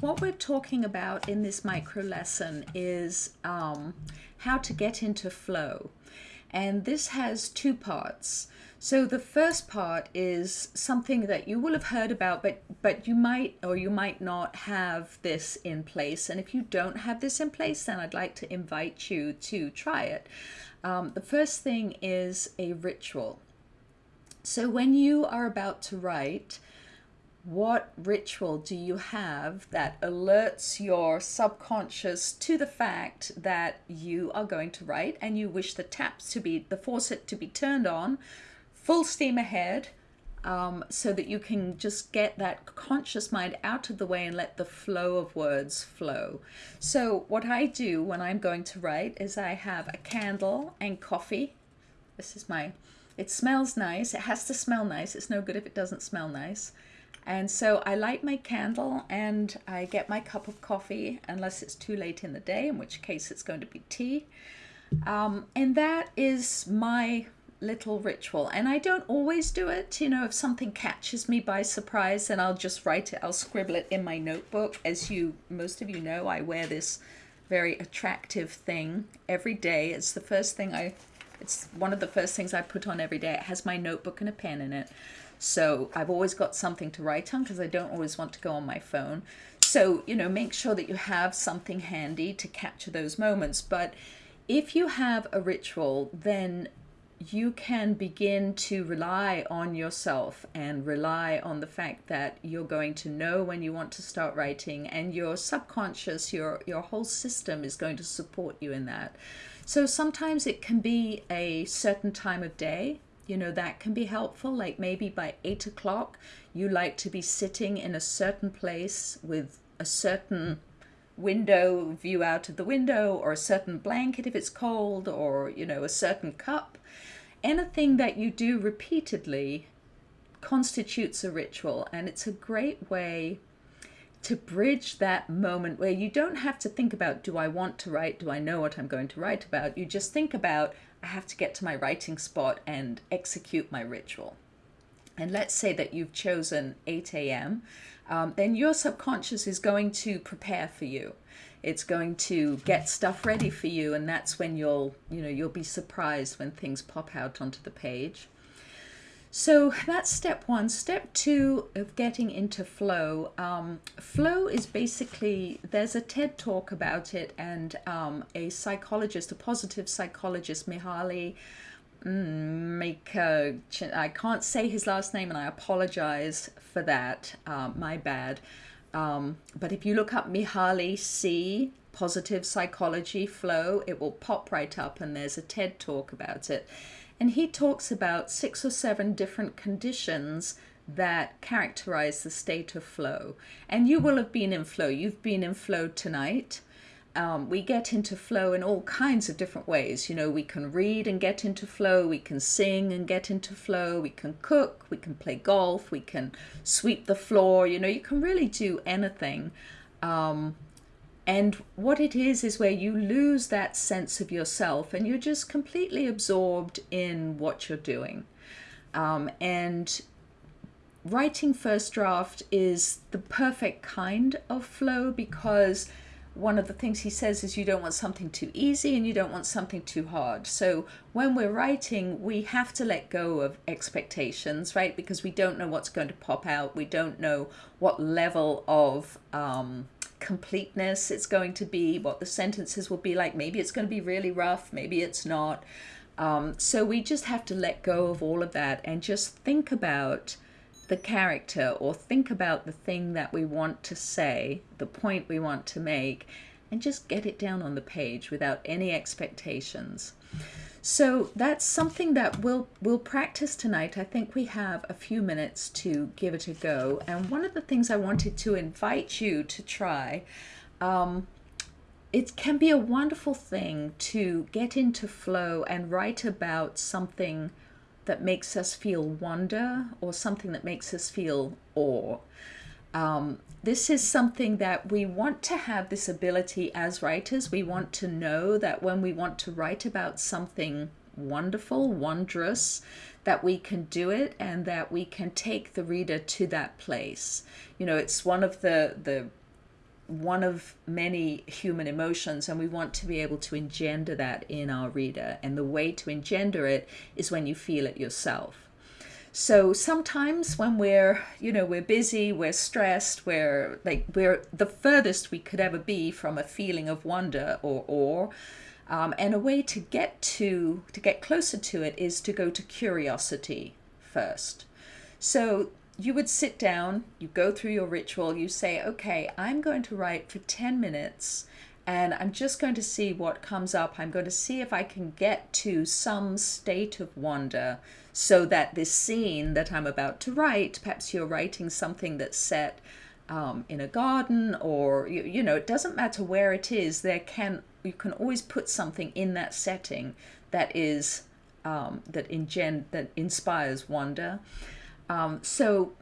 what we're talking about in this micro lesson is um, how to get into flow. And this has two parts. So the first part is something that you will have heard about, but but you might or you might not have this in place. And if you don't have this in place, then I'd like to invite you to try it. Um, the first thing is a ritual. So when you are about to write, what ritual do you have that alerts your subconscious to the fact that you are going to write and you wish the taps to be the faucet to be turned on full steam ahead um, so that you can just get that conscious mind out of the way and let the flow of words flow. So, what I do when I'm going to write is I have a candle and coffee. This is my, it smells nice. It has to smell nice. It's no good if it doesn't smell nice. And so I light my candle and I get my cup of coffee, unless it's too late in the day, in which case it's going to be tea. Um, and that is my little ritual. And I don't always do it. You know, if something catches me by surprise, then I'll just write it, I'll scribble it in my notebook. As you, most of you know, I wear this very attractive thing every day. It's the first thing I, it's one of the first things I put on every day. It has my notebook and a pen in it. So I've always got something to write on because I don't always want to go on my phone. So, you know, make sure that you have something handy to capture those moments. But if you have a ritual, then you can begin to rely on yourself and rely on the fact that you're going to know when you want to start writing and your subconscious your your whole system is going to support you in that so sometimes it can be a certain time of day you know that can be helpful like maybe by eight o'clock you like to be sitting in a certain place with a certain window view out of the window or a certain blanket if it's cold or you know a certain cup. Anything that you do repeatedly constitutes a ritual and it's a great way to bridge that moment where you don't have to think about do I want to write do I know what I'm going to write about you just think about I have to get to my writing spot and execute my ritual. And let's say that you've chosen 8 a.m., um, then your subconscious is going to prepare for you. It's going to get stuff ready for you, and that's when you'll, you know, you'll be surprised when things pop out onto the page. So that's step one. Step two of getting into flow. Um, flow is basically, there's a TED talk about it, and um, a psychologist, a positive psychologist, Mihaly, mm, I can't say his last name, and I apologize for that. Uh, my bad. Um, but if you look up Mihaly C, positive psychology flow, it will pop right up, and there's a TED talk about it. And he talks about six or seven different conditions that characterize the state of flow. And you will have been in flow. You've been in flow tonight. Um, we get into flow in all kinds of different ways. You know, we can read and get into flow, we can sing and get into flow, we can cook, we can play golf, we can sweep the floor. You know, you can really do anything. Um, and what it is, is where you lose that sense of yourself and you're just completely absorbed in what you're doing. Um, and writing first draft is the perfect kind of flow because one of the things he says is you don't want something too easy and you don't want something too hard. So when we're writing, we have to let go of expectations, right? Because we don't know what's going to pop out. We don't know what level of um, completeness it's going to be, what the sentences will be like. Maybe it's going to be really rough, maybe it's not. Um, so we just have to let go of all of that and just think about the character or think about the thing that we want to say, the point we want to make, and just get it down on the page without any expectations. So that's something that we'll we'll practice tonight. I think we have a few minutes to give it a go. And one of the things I wanted to invite you to try, um, it can be a wonderful thing to get into flow and write about something that makes us feel wonder or something that makes us feel awe. Um, this is something that we want to have this ability as writers. We want to know that when we want to write about something wonderful, wondrous, that we can do it and that we can take the reader to that place. You know, it's one of the, the one of many human emotions, and we want to be able to engender that in our reader. And the way to engender it is when you feel it yourself. So sometimes when we're, you know, we're busy, we're stressed, we're like we're the furthest we could ever be from a feeling of wonder or awe. Um, and a way to get to to get closer to it is to go to curiosity first. So you would sit down, you go through your ritual, you say, okay, I'm going to write for 10 minutes and I'm just going to see what comes up. I'm going to see if I can get to some state of wonder so that this scene that I'm about to write, perhaps you're writing something that's set um, in a garden or, you, you know, it doesn't matter where it is, there can, you can always put something in that setting that is, um, that, ingen- that inspires wonder. Um, so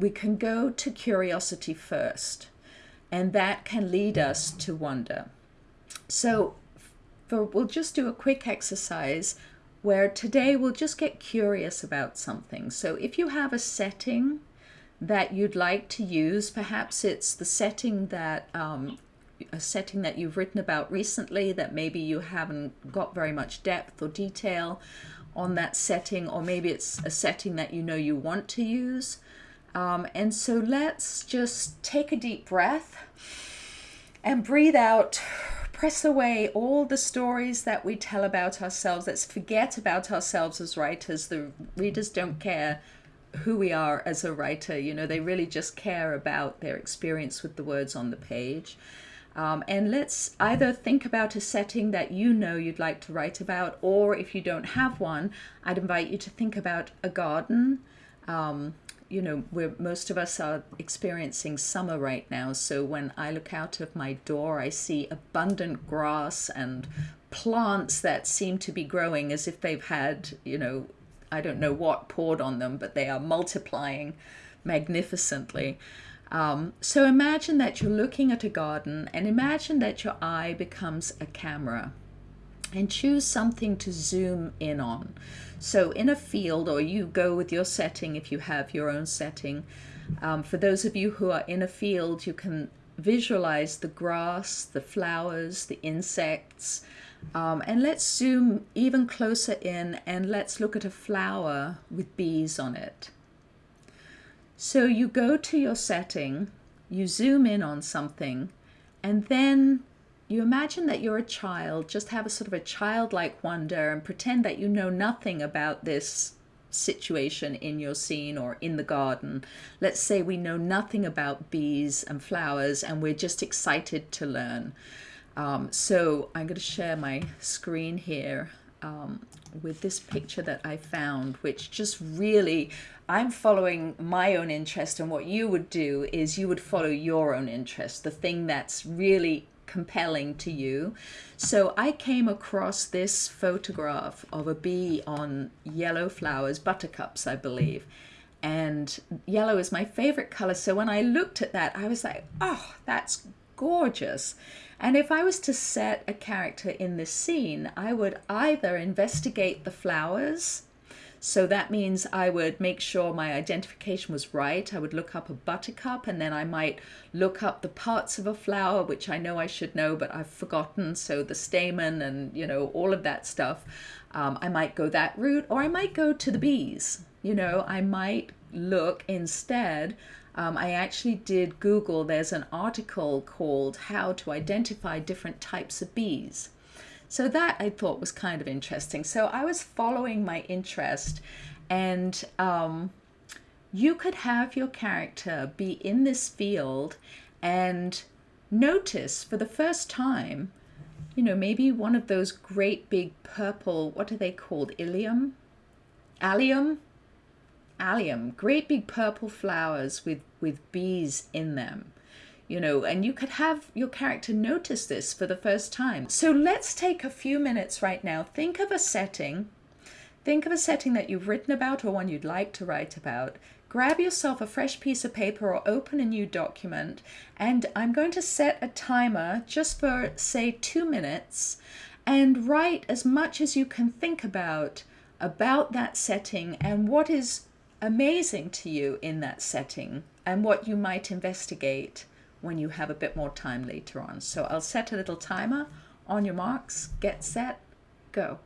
we can go to curiosity first, and that can lead us to wonder. So for, we'll just do a quick exercise where today we'll just get curious about something. So if you have a setting that you'd like to use, perhaps it's the setting that um, a setting that you've written about recently that maybe you haven't got very much depth or detail on that setting, or maybe it's a setting that you know you want to use. Um, and so let's just take a deep breath and breathe out. Press away all the stories that we tell about ourselves. Let's forget about ourselves as writers. The readers don't care who we are as a writer. You know, they really just care about their experience with the words on the page. Um, and let's either think about a setting that you know you'd like to write about, or if you don't have one, I'd invite you to think about a garden. Um, you know, where most of us are experiencing summer right now. So when I look out of my door, I see abundant grass and plants that seem to be growing as if they've had, you know, I don't know what poured on them, but they are multiplying magnificently. Um, so imagine that you're looking at a garden and imagine that your eye becomes a camera and choose something to zoom in on. So in a field, or you go with your setting if you have your own setting. Um, for those of you who are in a field, you can visualize the grass, the flowers, the insects. Um, and let's zoom even closer in and let's look at a flower with bees on it. So you go to your setting, you zoom in on something, and then you imagine that you're a child, just have a sort of a childlike wonder and pretend that you know nothing about this situation in your scene or in the garden. Let's say we know nothing about bees and flowers and we're just excited to learn. Um, so I'm going to share my screen here um, with this picture that I found, which just really, I'm following my own interest, and what you would do is you would follow your own interest, the thing that's really compelling to you. So I came across this photograph of a bee on yellow flowers, buttercups, I believe. And yellow is my favorite color. So when I looked at that, I was like, oh, that's gorgeous. And if I was to set a character in this scene, I would either investigate the flowers. So that means I would make sure my identification was right. I would look up a buttercup and then I might look up the parts of a flower, which I know I should know, but I've forgotten. So the stamen and, you know, all of that stuff. Um, I might go that route or I might go to the bees. You know, I might look instead um, I actually did Google, there's an article called How to Identify Different Types of Bees. So that I thought was kind of interesting. So I was following my interest, and um, you could have your character be in this field and notice for the first time, you know, maybe one of those great big purple, what are they called? Ilium? Allium? allium, great big purple flowers with, with bees in them. You know, and you could have your character notice this for the first time. So let's take a few minutes right now. Think of a setting. Think of a setting that you've written about or one you'd like to write about. Grab yourself a fresh piece of paper or open a new document. And I'm going to set a timer just for, say, two minutes and write as much as you can think about about that setting and what is amazing to you in that setting and what you might investigate when you have a bit more time later on. So I'll set a little timer on your marks, get set, go.